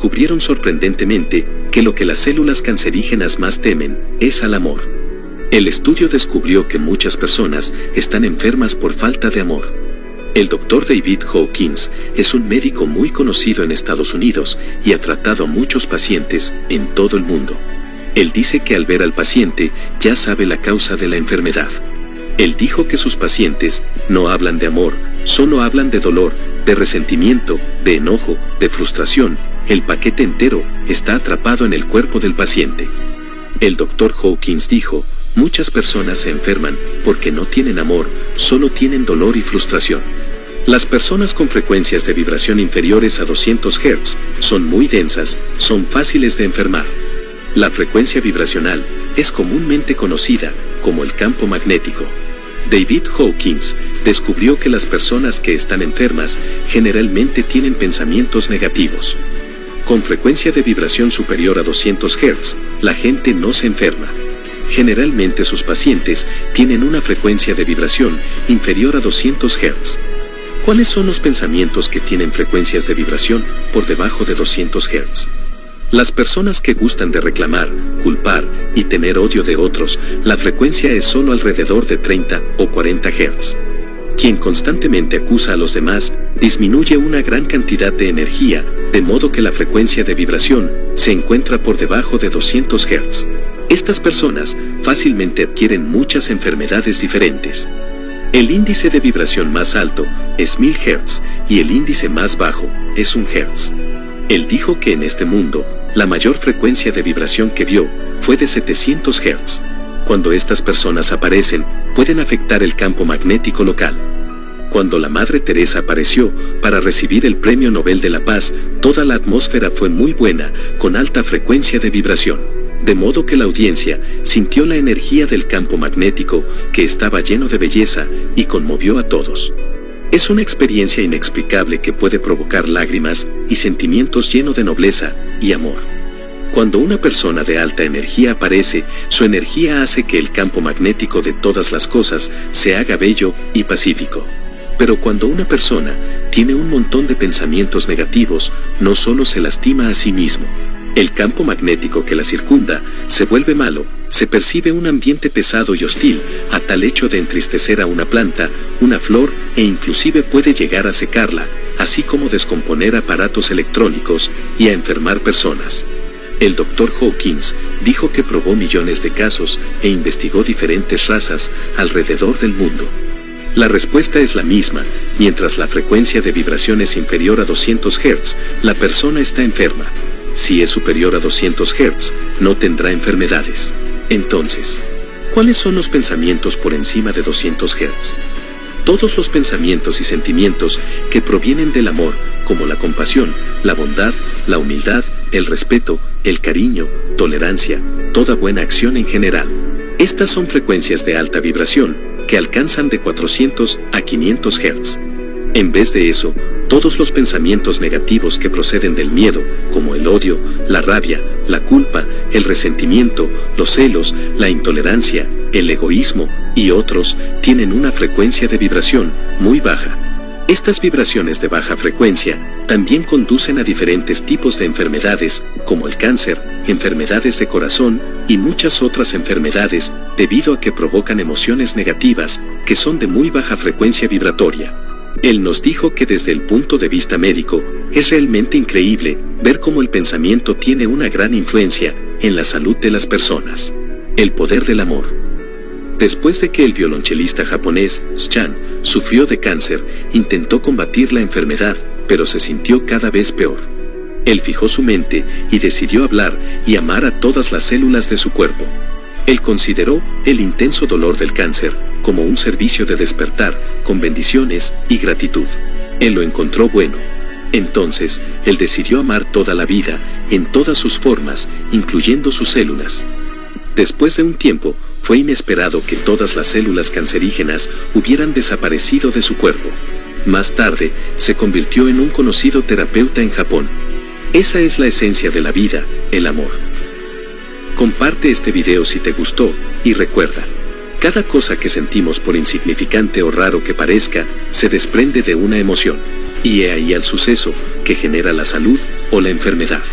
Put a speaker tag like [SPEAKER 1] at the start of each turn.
[SPEAKER 1] descubrieron sorprendentemente que lo que las células cancerígenas más temen es al amor. El estudio descubrió que muchas personas están enfermas por falta de amor. El doctor David Hawkins es un médico muy conocido en Estados Unidos y ha tratado a muchos pacientes en todo el mundo. Él dice que al ver al paciente ya sabe la causa de la enfermedad. Él dijo que sus pacientes no hablan de amor, solo hablan de dolor, de resentimiento, de enojo, de frustración, el paquete entero está atrapado en el cuerpo del paciente. El doctor Hawkins dijo, muchas personas se enferman porque no tienen amor, solo tienen dolor y frustración. Las personas con frecuencias de vibración inferiores a 200 Hz son muy densas, son fáciles de enfermar. La frecuencia vibracional es comúnmente conocida como el campo magnético. David Hawkins descubrió que las personas que están enfermas generalmente tienen pensamientos negativos. Con frecuencia de vibración superior a 200 Hz, la gente no se enferma. Generalmente sus pacientes tienen una frecuencia de vibración inferior a 200 Hz. ¿Cuáles son los pensamientos que tienen frecuencias de vibración por debajo de 200 Hz? Las personas que gustan de reclamar, culpar y tener odio de otros, la frecuencia es solo alrededor de 30 o 40 Hz. Quien constantemente acusa a los demás, disminuye una gran cantidad de energía, de modo que la frecuencia de vibración se encuentra por debajo de 200 Hz. Estas personas fácilmente adquieren muchas enfermedades diferentes. El índice de vibración más alto es 1000 Hz y el índice más bajo es 1 Hz. Él dijo que en este mundo, la mayor frecuencia de vibración que vio fue de 700 Hz. Cuando estas personas aparecen, pueden afectar el campo magnético local. Cuando la Madre Teresa apareció para recibir el Premio Nobel de la Paz, toda la atmósfera fue muy buena, con alta frecuencia de vibración. De modo que la audiencia sintió la energía del campo magnético, que estaba lleno de belleza, y conmovió a todos. Es una experiencia inexplicable que puede provocar lágrimas y sentimientos llenos de nobleza y amor. Cuando una persona de alta energía aparece, su energía hace que el campo magnético de todas las cosas se haga bello y pacífico. Pero cuando una persona tiene un montón de pensamientos negativos, no solo se lastima a sí mismo, el campo magnético que la circunda se vuelve malo, se percibe un ambiente pesado y hostil, a tal hecho de entristecer a una planta, una flor e inclusive puede llegar a secarla, así como descomponer aparatos electrónicos y a enfermar personas. El Dr. Hawkins dijo que probó millones de casos e investigó diferentes razas alrededor del mundo. La respuesta es la misma, mientras la frecuencia de vibración es inferior a 200 Hz, la persona está enferma si es superior a 200 Hz, no tendrá enfermedades. Entonces, ¿cuáles son los pensamientos por encima de 200 Hz? Todos los pensamientos y sentimientos que provienen del amor, como la compasión, la bondad, la humildad, el respeto, el cariño, tolerancia, toda buena acción en general. Estas son frecuencias de alta vibración, que alcanzan de 400 a 500 Hz. En vez de eso, todos los pensamientos negativos que proceden del miedo, como el odio, la rabia, la culpa, el resentimiento, los celos, la intolerancia, el egoísmo y otros, tienen una frecuencia de vibración muy baja. Estas vibraciones de baja frecuencia también conducen a diferentes tipos de enfermedades, como el cáncer, enfermedades de corazón y muchas otras enfermedades, debido a que provocan emociones negativas que son de muy baja frecuencia vibratoria. Él nos dijo que desde el punto de vista médico, es realmente increíble ver cómo el pensamiento tiene una gran influencia en la salud de las personas. El poder del amor. Después de que el violonchelista japonés, Chan, sufrió de cáncer, intentó combatir la enfermedad, pero se sintió cada vez peor. Él fijó su mente y decidió hablar y amar a todas las células de su cuerpo. Él consideró el intenso dolor del cáncer como un servicio de despertar, con bendiciones y gratitud. Él lo encontró bueno. Entonces, él decidió amar toda la vida, en todas sus formas, incluyendo sus células. Después de un tiempo, fue inesperado que todas las células cancerígenas hubieran desaparecido de su cuerpo. Más tarde, se convirtió en un conocido terapeuta en Japón. Esa es la esencia de la vida, el amor. Comparte este video si te gustó, y recuerda, cada cosa que sentimos por insignificante o raro que parezca, se desprende de una emoción, y he ahí al suceso, que genera la salud, o la enfermedad.